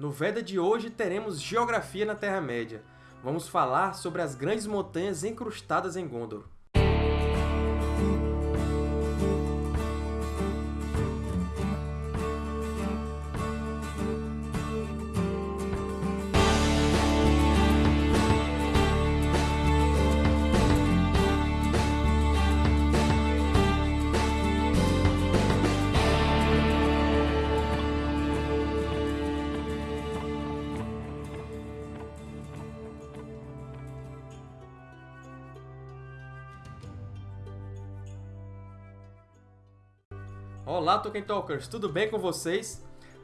No Veda de hoje teremos Geografia na Terra-média. Vamos falar sobre as grandes montanhas encrustadas em Gondor. Olá, Tolkien Talkers! Tudo bem com vocês?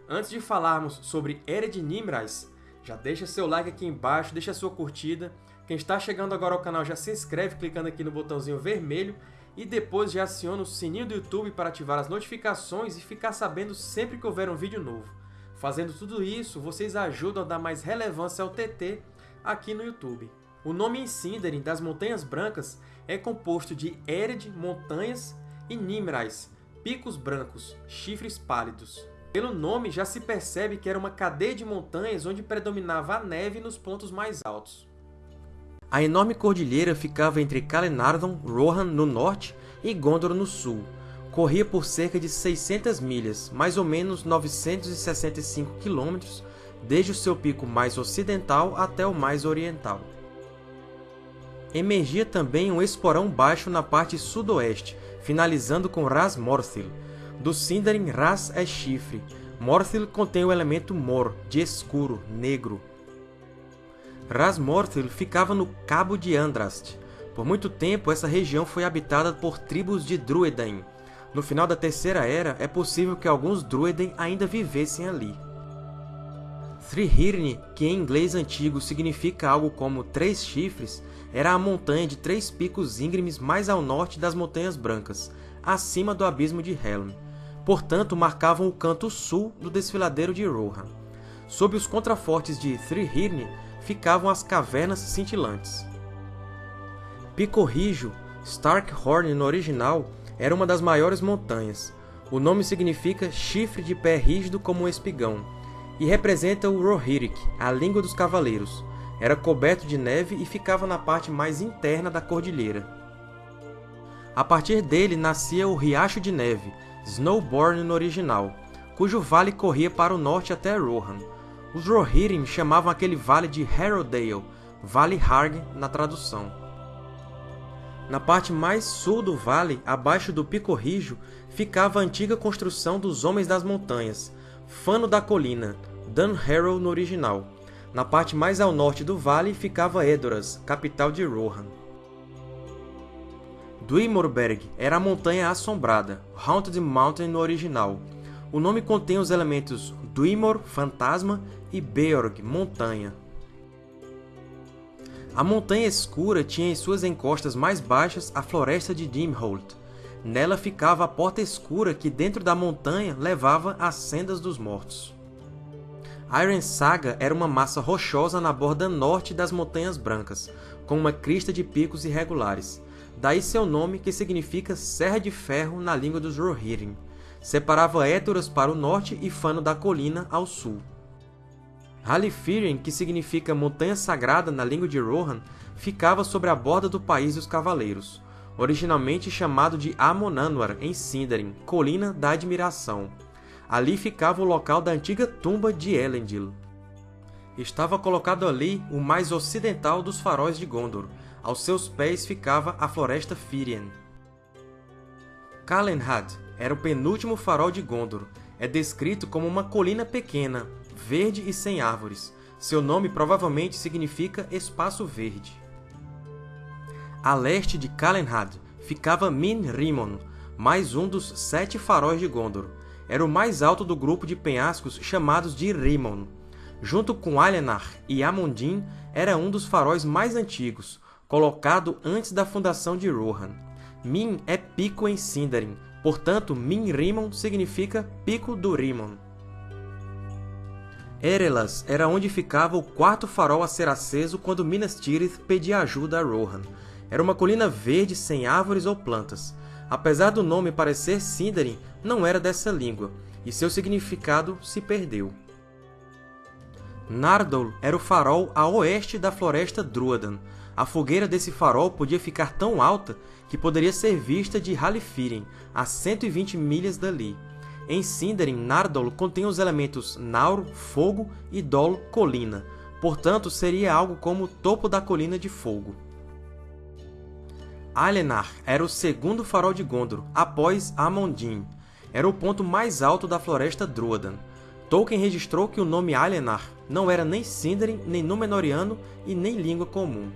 Antes de falarmos sobre Ered Nimrais, já deixa seu like aqui embaixo, deixa sua curtida. Quem está chegando agora ao canal já se inscreve clicando aqui no botãozinho vermelho e depois já aciona o sininho do YouTube para ativar as notificações e ficar sabendo sempre que houver um vídeo novo. Fazendo tudo isso, vocês ajudam a dar mais relevância ao TT aqui no YouTube. O nome em Sindarin das Montanhas Brancas é composto de Ered, montanhas, e Nimrais, picos brancos, chifres pálidos. Pelo nome, já se percebe que era uma cadeia de montanhas onde predominava a neve nos pontos mais altos. A enorme cordilheira ficava entre Calenardon, Rohan no norte e Gondor no sul. Corria por cerca de 600 milhas, mais ou menos 965 km, desde o seu pico mais ocidental até o mais oriental. Emergia também um esporão baixo na parte sudoeste, finalizando com Ras Morthil. Do Sindarin, Ras é chifre. Morthil contém o elemento Mor, de escuro, negro. Ras Morthil ficava no Cabo de Andrast. Por muito tempo, essa região foi habitada por tribos de Druedain. No final da Terceira Era, é possível que alguns Druedain ainda vivessem ali. Thrihirni, que em inglês antigo significa algo como Três Chifres, era a montanha de três picos íngremes mais ao norte das Montanhas Brancas, acima do Abismo de Helm. Portanto, marcavam o canto sul do desfiladeiro de Rohan. Sob os contrafortes de Thrihirni ficavam as Cavernas Cintilantes. Pico Rijo, Starkhorn no original, era uma das maiores montanhas. O nome significa chifre de pé rígido como um espigão, e representa o Rohirric, a língua dos cavaleiros, era coberto de neve e ficava na parte mais interna da cordilheira. A partir dele nascia o Riacho de Neve, Snowborn no original, cujo vale corria para o norte até Rohan. Os Rohirrim chamavam aquele vale de Harrowdale, Vale Harg na tradução. Na parte mais sul do vale, abaixo do Pico Rijo, ficava a antiga construção dos Homens das Montanhas, Fano da Colina, Dunharrow no original. Na parte mais ao norte do vale ficava Edoras, capital de Rohan. Duimorberg era a Montanha Assombrada, Haunted Mountain no original. O nome contém os elementos Duimor, fantasma, e Beorg, montanha. A Montanha Escura tinha em suas encostas mais baixas a Floresta de Dimholt. Nela ficava a Porta Escura que dentro da montanha levava às Sendas dos Mortos. Iron Saga era uma massa rochosa na borda norte das Montanhas Brancas, com uma crista de picos irregulares. Daí seu nome, que significa Serra de Ferro na língua dos Rohirrim. Separava Édoras para o norte e Fano da Colina ao sul. Halifiren, que significa Montanha Sagrada na língua de Rohan, ficava sobre a borda do País dos Cavaleiros, originalmente chamado de Amonanwar em Sindarin, Colina da Admiração. Ali ficava o local da antiga tumba de Elendil. Estava colocado ali o mais ocidental dos faróis de Gondor. Aos seus pés ficava a Floresta Firien. Calenhad era o penúltimo farol de Gondor. É descrito como uma colina pequena, verde e sem árvores. Seu nome provavelmente significa Espaço Verde. A leste de Calenhad ficava Min Rimon, mais um dos sete faróis de Gondor era o mais alto do grupo de penhascos chamados de Rimon. Junto com Alienar e Amundin, era um dos faróis mais antigos, colocado antes da fundação de Rohan. Min é pico em Sindarin, portanto Min Rimon significa Pico do Rimon. Erelas era onde ficava o quarto farol a ser aceso quando Minas Tirith pedia ajuda a Rohan. Era uma colina verde sem árvores ou plantas. Apesar do nome parecer Sindarin, não era dessa língua, e seu significado se perdeu. Nardol era o farol a oeste da Floresta Druadan. A fogueira desse farol podia ficar tão alta que poderia ser vista de Halifiren, a 120 milhas dali. Em Sindarin, Nardol contém os elementos Naur, fogo, e Dol, colina. Portanto, seria algo como o topo da colina de fogo. Alienar era o segundo farol de Gondor, após Amondin. Era o ponto mais alto da Floresta Druadan. Tolkien registrou que o nome Alienar não era nem Sindarin, nem Númenoriano e nem língua comum.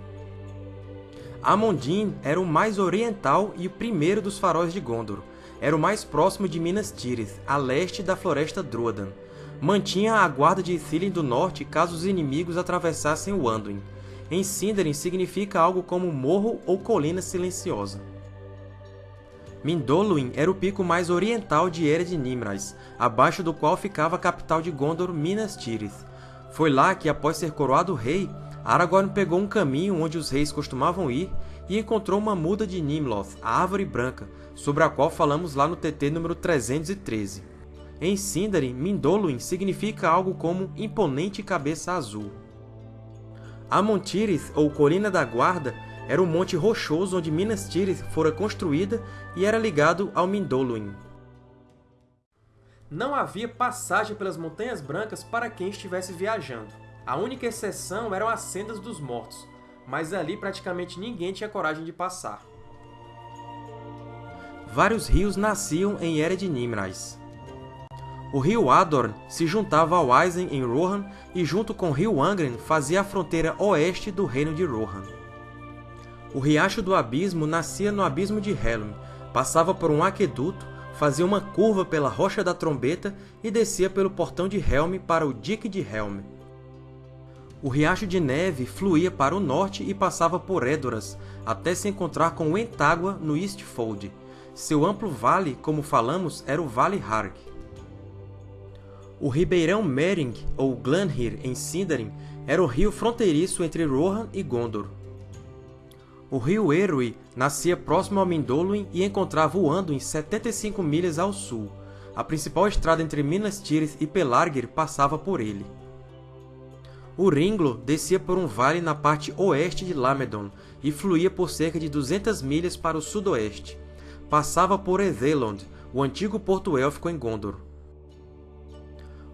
Amondin era o mais oriental e o primeiro dos faróis de Gondor. Era o mais próximo de Minas Tirith, a leste da Floresta Druadan. Mantinha a guarda de Ithilien do norte caso os inimigos atravessassem o Anduin. Em Sindarin significa algo como morro ou colina silenciosa. Mindolluin era o pico mais oriental de Ered Nimrais, abaixo do qual ficava a capital de Gondor, Minas Tirith. Foi lá que, após ser coroado rei, Aragorn pegou um caminho onde os reis costumavam ir e encontrou uma muda de Nimloth, a Árvore Branca, sobre a qual falamos lá no TT número 313. Em Sindarin, Mindolluin significa algo como imponente cabeça azul. Amon Tirith, ou Colina da Guarda, era um monte rochoso onde Minas Tirith fora construída e era ligado ao Mindolluin. Não havia passagem pelas Montanhas Brancas para quem estivesse viajando. A única exceção eram as Sendas dos Mortos, mas ali praticamente ninguém tinha coragem de passar. Vários rios nasciam em Ered Nimrais. O rio Adorn se juntava ao Eisen em Rohan e junto com o rio Angren fazia a fronteira oeste do reino de Rohan. O Riacho do Abismo nascia no Abismo de Helm, passava por um aqueduto, fazia uma curva pela Rocha da Trombeta e descia pelo Portão de Helm para o Dique de Helm. O Riacho de Neve fluía para o norte e passava por Edoras, até se encontrar com o Entágua no Eastfold. Seu amplo vale, como falamos, era o Vale Harg. O Ribeirão Mering, ou Glanhir, em Sindarin, era o rio fronteiriço entre Rohan e Gondor. O rio Erui nascia próximo ao Mindolluin e encontrava o Anduin 75 milhas ao sul. A principal estrada entre Minas Tirith e Pelargir passava por ele. O Ringlo descia por um vale na parte oeste de Lamedon e fluía por cerca de 200 milhas para o sudoeste. Passava por Ethelond, o antigo porto élfico em Gondor.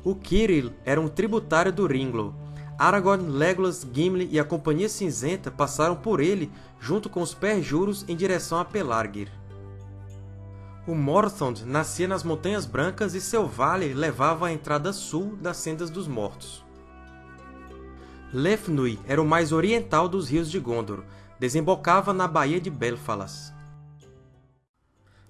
O Kiril era um tributário do Ringlo. Aragorn, Legolas, Gimli e a Companhia Cinzenta passaram por ele junto com os Perjuros em direção a Pelargir. O Morthond nascia nas Montanhas Brancas e seu vale levava à entrada sul das Sendas dos Mortos. Lefnui era o mais oriental dos rios de Gondor, desembocava na Baía de Belfalas.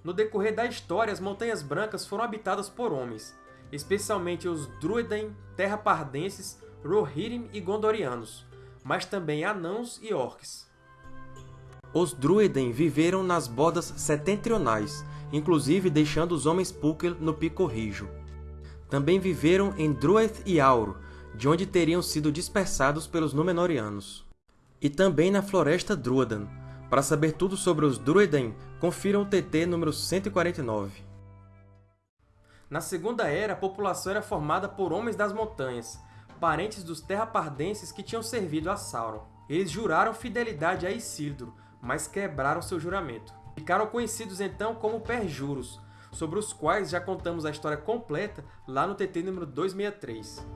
No decorrer da história, as Montanhas Brancas foram habitadas por homens, especialmente os Druedain, Terra-Pardenses, Rohirrim e Gondorianos, mas também anãos e orcs. Os Druedain viveram nas bordas setentrionais, inclusive deixando os homens Púquel no Pico Rijo. Também viveram em Drueth e Auro, de onde teriam sido dispersados pelos Númenóreanos. E também na Floresta Druadan. Para saber tudo sobre os Druedain, confira o TT número 149. Na Segunda Era, a população era formada por Homens das Montanhas, parentes dos Terrapardenses que tinham servido a Sauron. Eles juraram fidelidade a Isildur, mas quebraram seu juramento. Ficaram conhecidos então como Perjuros, sobre os quais já contamos a história completa lá no TT número 263.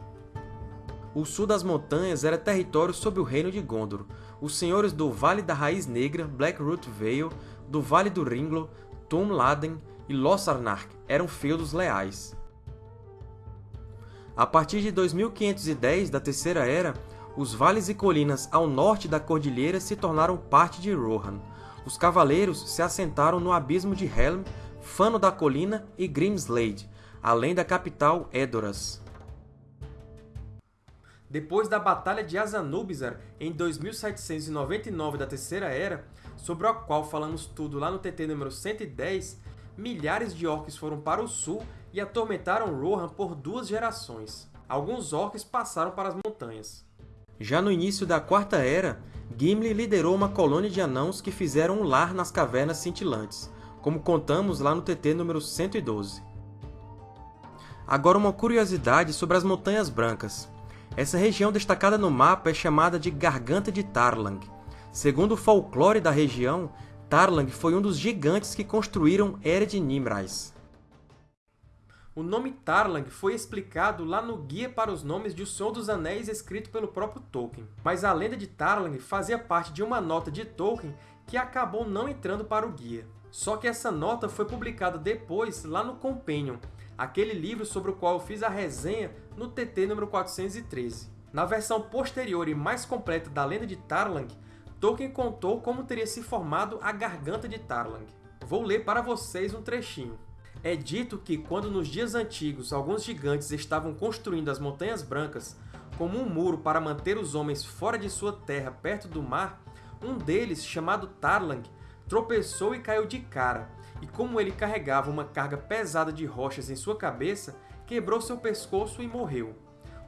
O sul das montanhas era território sob o reino de Gondor. Os senhores do Vale da Raiz Negra, Blackroot Vale, do Vale do Ringlo, Tum Laden e Lossarnark eram feudos leais. A partir de 2510 da Terceira Era, os vales e colinas ao norte da cordilheira se tornaram parte de Rohan. Os cavaleiros se assentaram no abismo de Helm, Fano da Colina e Grimslade, além da capital Edoras. Depois da Batalha de Azanubizar, em 2799 da Terceira Era, sobre a qual falamos tudo lá no TT número 110, milhares de orcs foram para o sul e atormentaram Rohan por duas gerações. Alguns orcs passaram para as montanhas. Já no início da Quarta Era, Gimli liderou uma colônia de anãos que fizeram um lar nas Cavernas Cintilantes, como contamos lá no TT número 112. Agora uma curiosidade sobre as Montanhas Brancas. Essa região destacada no mapa é chamada de Garganta de Tarlang. Segundo o folclore da região, Tarlang foi um dos gigantes que construíram Ered Nimrais. O nome Tarlang foi explicado lá no Guia para os Nomes de O Senhor dos Anéis escrito pelo próprio Tolkien, mas a lenda de Tarlang fazia parte de uma nota de Tolkien que acabou não entrando para o guia. Só que essa nota foi publicada depois lá no Companion, aquele livro sobre o qual eu fiz a resenha no TT número 413. Na versão posterior e mais completa da lenda de Tarlang, Tolkien contou como teria se formado a Garganta de Tarlang. Vou ler para vocês um trechinho. É dito que, quando nos dias antigos alguns gigantes estavam construindo as Montanhas Brancas como um muro para manter os homens fora de sua terra perto do mar, um deles, chamado Tarlang, tropeçou e caiu de cara, e como ele carregava uma carga pesada de rochas em sua cabeça, quebrou seu pescoço e morreu.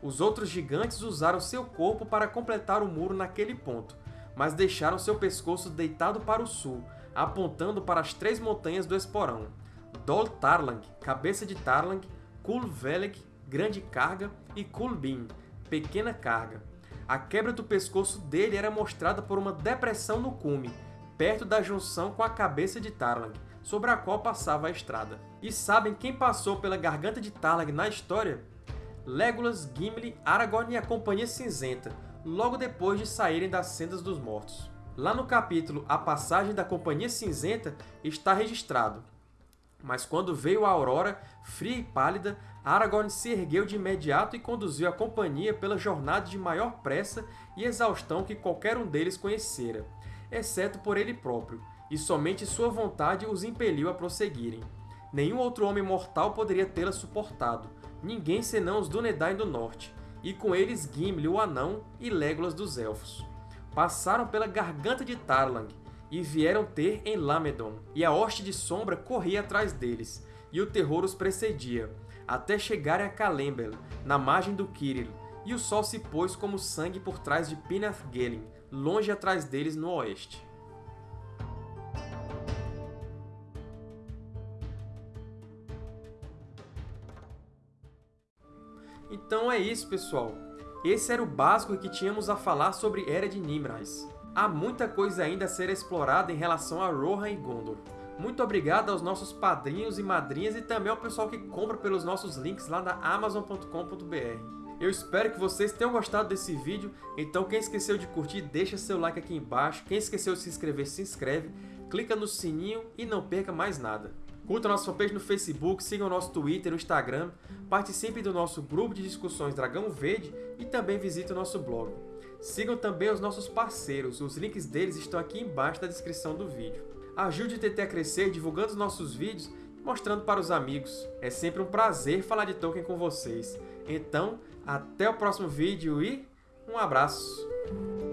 Os outros gigantes usaram seu corpo para completar o muro naquele ponto, mas deixaram seu pescoço deitado para o sul, apontando para as três montanhas do Esporão, Dol Tarlang, Cabeça de Tarlang, Kul Veleg, Grande Carga, e Kulbin, Pequena Carga. A quebra do pescoço dele era mostrada por uma depressão no cume, perto da junção com a Cabeça de Tarlang, sobre a qual passava a estrada. E sabem quem passou pela Garganta de Tarlang na história? Legolas, Gimli, Aragorn e a Companhia Cinzenta, logo depois de saírem das Sendas dos Mortos. Lá no capítulo A Passagem da Companhia Cinzenta está registrado mas quando veio a aurora, fria e pálida, Aragorn se ergueu de imediato e conduziu a companhia pela jornada de maior pressa e exaustão que qualquer um deles conhecera, exceto por ele próprio, e somente sua vontade os impeliu a prosseguirem. Nenhum outro homem mortal poderia tê-la suportado, ninguém senão os Dúnedain do Norte, e com eles Gimli, o Anão, e Legolas dos Elfos. Passaram pela garganta de Tarlang, e vieram ter em Lamedon, e a hoste de sombra corria atrás deles, e o terror os precedia, até chegarem a Calembel, na margem do Kiril, e o sol se pôs como sangue por trás de Pinath-Gelin, longe atrás deles no oeste. Então é isso, pessoal. Esse era o básico que tínhamos a falar sobre Era de Nimrais há muita coisa ainda a ser explorada em relação a Rohan e Gondor. Muito obrigado aos nossos padrinhos e madrinhas e também ao pessoal que compra pelos nossos links lá na Amazon.com.br. Eu espero que vocês tenham gostado desse vídeo, então quem esqueceu de curtir, deixa seu like aqui embaixo, quem esqueceu de se inscrever, se inscreve, clica no sininho e não perca mais nada. Curta nossa fanpage no Facebook, siga o nosso Twitter e Instagram, participe do nosso grupo de discussões Dragão Verde e também visite o nosso blog. Sigam também os nossos parceiros, os links deles estão aqui embaixo na descrição do vídeo. Ajude o TT a crescer divulgando os nossos vídeos e mostrando para os amigos. É sempre um prazer falar de Tolkien com vocês. Então, até o próximo vídeo e um abraço!